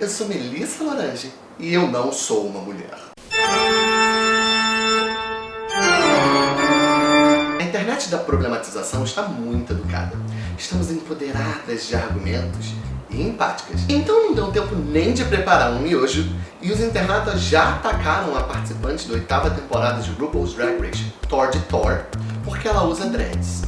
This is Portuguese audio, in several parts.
eu sou Melissa Lorange e eu não sou uma mulher. A internet da problematização está muito educada. Estamos empoderadas de argumentos e empáticas. Então não deu tempo nem de preparar um miojo e os internautas já atacaram a participante da oitava temporada de RuPaul's Drag Race, Thor de Thor, porque ela usa dreads.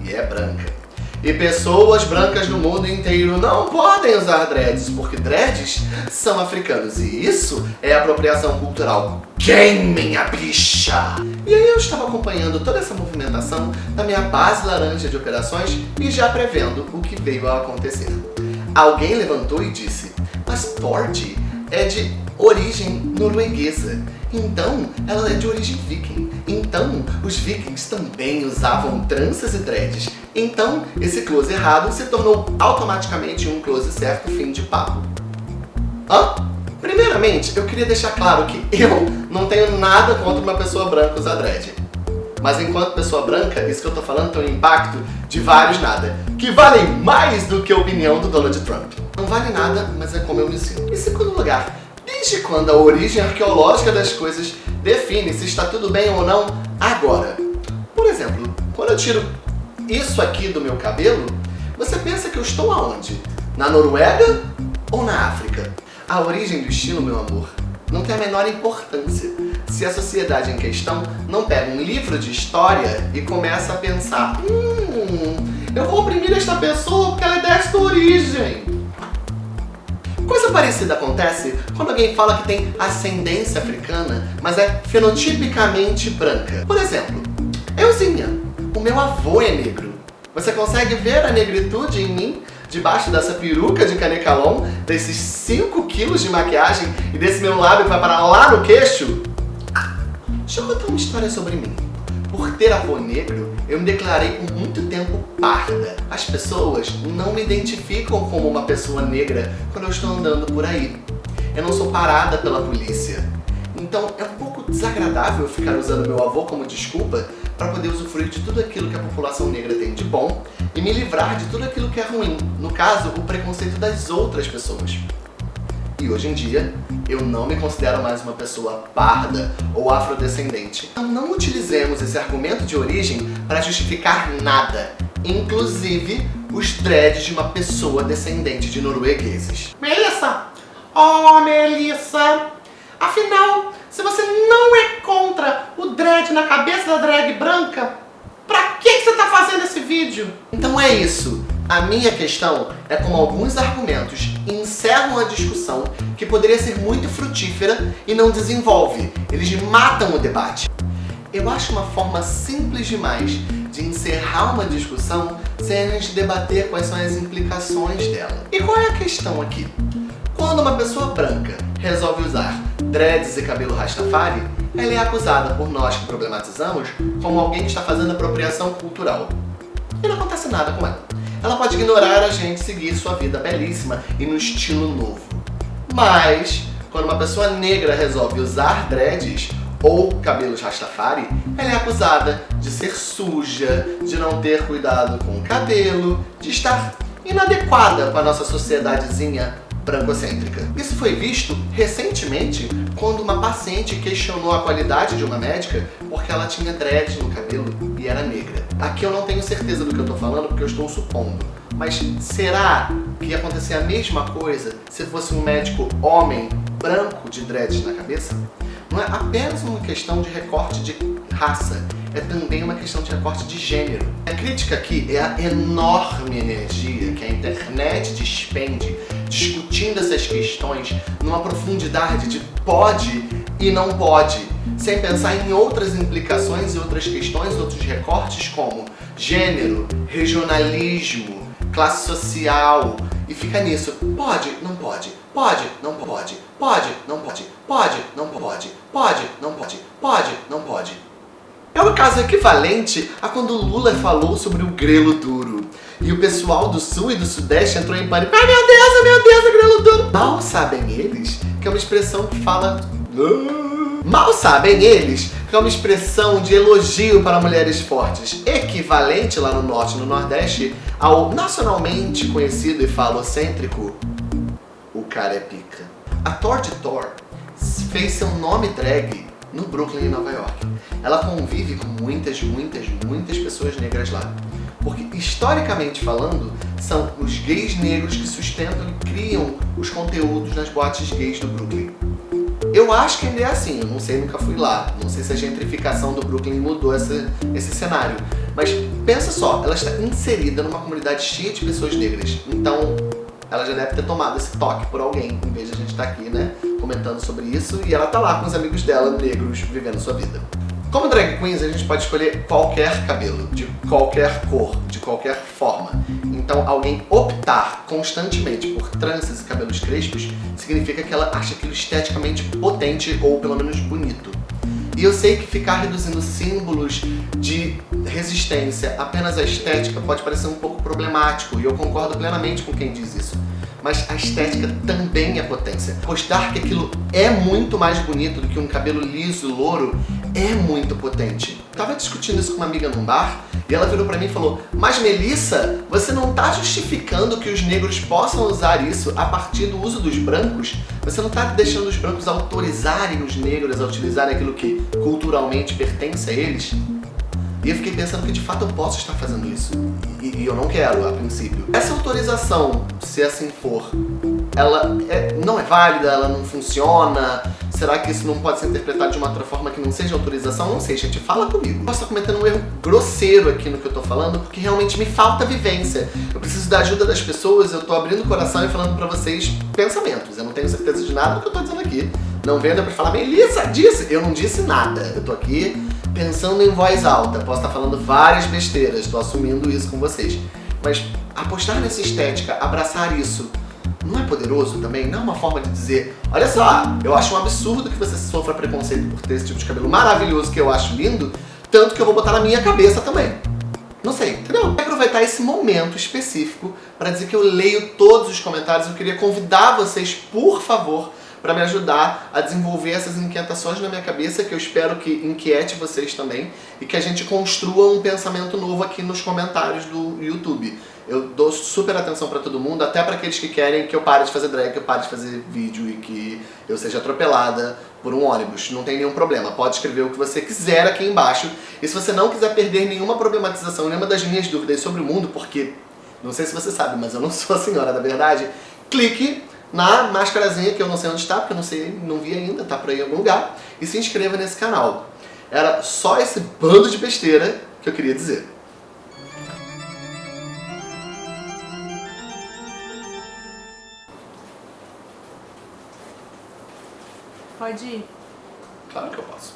E é branca. E pessoas brancas no mundo inteiro não podem usar dreads, porque dreads são africanos. E isso é apropriação cultural. Quem, minha bicha? E aí eu estava acompanhando toda essa movimentação da minha base laranja de operações e já prevendo o que veio a acontecer. Alguém levantou e disse, mas Tord é de origem norueguesa. Então, ela é de origem viking. Então, os vikings também usavam tranças e dreads. Então, esse close errado se tornou automaticamente um close certo fim de papo. Hã? Primeiramente, eu queria deixar claro que eu não tenho nada contra uma pessoa branca usar dread. Mas enquanto pessoa branca, isso que eu tô falando tem um impacto de vários nada, que valem mais do que a opinião do Donald Trump. Não vale nada, mas é como eu me sinto. Em segundo lugar, Desde quando a origem arqueológica das coisas define se está tudo bem ou não agora? Por exemplo, quando eu tiro isso aqui do meu cabelo, você pensa que eu estou aonde? Na Noruega ou na África? A origem do estilo, meu amor, não tem a menor importância se a sociedade em questão não pega um livro de história e começa a pensar Hum, eu vou oprimir esta pessoa porque ela é desta origem. Coisa parecida acontece quando alguém fala que tem ascendência africana, mas é fenotipicamente branca. Por exemplo, euzinha, o meu avô é negro. Você consegue ver a negritude em mim? Debaixo dessa peruca de canecalon, desses 5 quilos de maquiagem e desse meu lábio que vai parar lá no queixo? Ah, deixa eu contar uma história sobre mim. Por ter avô negro, eu me declarei por muito tempo parda. As pessoas não me identificam como uma pessoa negra quando eu estou andando por aí. Eu não sou parada pela polícia. Então é um pouco desagradável ficar usando meu avô como desculpa para poder usufruir de tudo aquilo que a população negra tem de bom e me livrar de tudo aquilo que é ruim, no caso, o preconceito das outras pessoas. E hoje em dia, eu não me considero mais uma pessoa parda ou afrodescendente. Então não utilizemos esse argumento de origem para justificar nada, inclusive os dreads de uma pessoa descendente de noruegueses. Melissa! Oh, Melissa! Afinal, se você não é contra o dread na cabeça da drag branca, pra que, você tá fazendo esse vídeo? Então é isso. A minha questão é como alguns argumentos encerram a discussão que poderia ser muito frutífera e não desenvolve. Eles matam o debate. Eu acho uma forma simples demais de encerrar uma discussão sem a gente debater quais são as implicações dela. E qual é a questão aqui? Quando uma pessoa branca resolve usar dreads e cabelo rastafari, ela é acusada por nós que problematizamos como alguém que está fazendo apropriação cultural. E não acontece nada com ela. Ela pode ignorar a gente seguir sua vida belíssima e no estilo novo. Mas, quando uma pessoa negra resolve usar dreads ou cabelos rastafari, ela é acusada de ser suja, de não ter cuidado com o cabelo, de estar inadequada com a nossa sociedadezinha brancocêntrica. Isso foi visto recentemente quando uma paciente questionou a qualidade de uma médica porque ela tinha dread no cabelo e era negra. Aqui eu não tenho certeza do que eu estou falando porque eu estou supondo. Mas será que ia acontecer a mesma coisa se fosse um médico homem branco de dreads na cabeça? Não é apenas uma questão de recorte de raça, é também uma questão de recorte de gênero. A crítica aqui é a enorme energia que a internet despende discutindo essas questões numa profundidade de pode e não pode, sem pensar em outras implicações e outras questões, outros recortes como gênero, regionalismo, classe social, e fica nisso. Pode, não pode, pode, não pode, pode, não pode, pode, não pode, pode, não pode, pode, não pode. É o caso equivalente a quando Lula falou sobre o grelo duro. E o pessoal do sul e do sudeste entrou em pânico. Ai meu Deus, meu Deus, o grelo duro. Mal sabem eles que é uma expressão que fala... Mal sabem eles que é uma expressão de elogio para mulheres fortes, equivalente lá no norte e no nordeste ao nacionalmente conhecido e falocêntrico cara é pica. A Thor de Thor fez seu nome drag no Brooklyn, em Nova York. Ela convive com muitas, muitas, muitas pessoas negras lá. Porque, historicamente falando, são os gays negros que sustentam e criam os conteúdos nas boates gays do Brooklyn. Eu acho que ainda é assim, eu não sei, nunca fui lá. Não sei se a gentrificação do Brooklyn mudou essa, esse cenário. Mas pensa só, ela está inserida numa comunidade cheia de pessoas negras. Então, ela já deve ter tomado esse toque por alguém, em vez de a gente estar tá aqui, né, comentando sobre isso. E ela tá lá com os amigos dela, negros, vivendo sua vida. Como drag queens, a gente pode escolher qualquer cabelo, de qualquer cor, de qualquer forma. Então, alguém optar constantemente por tranças e cabelos crespos significa que ela acha aquilo esteticamente potente ou pelo menos bonito. E eu sei que ficar reduzindo símbolos de resistência apenas à estética pode parecer um pouco problemático, e eu concordo plenamente com quem diz isso mas a estética também é potência. Postar que aquilo é muito mais bonito do que um cabelo liso, louro, é muito potente. Eu tava discutindo isso com uma amiga num bar, e ela virou pra mim e falou, mas Melissa, você não tá justificando que os negros possam usar isso a partir do uso dos brancos? Você não tá deixando os brancos autorizarem os negros a utilizarem aquilo que culturalmente pertence a eles? E eu fiquei pensando que de fato eu posso estar fazendo isso. E, e eu não quero, a princípio. Essa autorização, se assim for, ela é, não é válida, ela não funciona? Será que isso não pode ser interpretado de uma outra forma que não seja autorização? Não sei, gente, fala comigo. Eu posso estar cometendo um erro grosseiro aqui no que eu tô falando, porque realmente me falta vivência. Eu preciso da ajuda das pessoas, eu tô abrindo o coração e falando pra vocês pensamentos. Eu não tenho certeza de nada do que eu tô dizendo aqui. Não vendo pra falar, Melissa, disse. Eu não disse nada. Eu tô aqui pensando em voz alta. Posso estar falando várias besteiras, tô assumindo isso com vocês. Mas apostar nessa estética, abraçar isso, não é poderoso também? Não é uma forma de dizer, olha só, eu acho um absurdo que você sofra preconceito por ter esse tipo de cabelo maravilhoso que eu acho lindo, tanto que eu vou botar na minha cabeça também. Não sei, entendeu? Aproveitar esse momento específico para dizer que eu leio todos os comentários. Eu queria convidar vocês, por favor, para me ajudar a desenvolver essas inquietações na minha cabeça, que eu espero que inquiete vocês também, e que a gente construa um pensamento novo aqui nos comentários do YouTube. Eu dou super atenção para todo mundo, até para aqueles que querem que eu pare de fazer drag, que eu pare de fazer vídeo e que eu seja atropelada por um ônibus. Não tem nenhum problema. Pode escrever o que você quiser aqui embaixo. E se você não quiser perder nenhuma problematização, nenhuma das minhas dúvidas sobre o mundo, porque não sei se você sabe, mas eu não sou a senhora da verdade, clique na máscarazinha, que eu não sei onde está, porque eu não sei, não vi ainda, tá por aí em algum lugar, e se inscreva nesse canal. Era só esse bando de besteira que eu queria dizer. Pode ir. Claro que eu posso.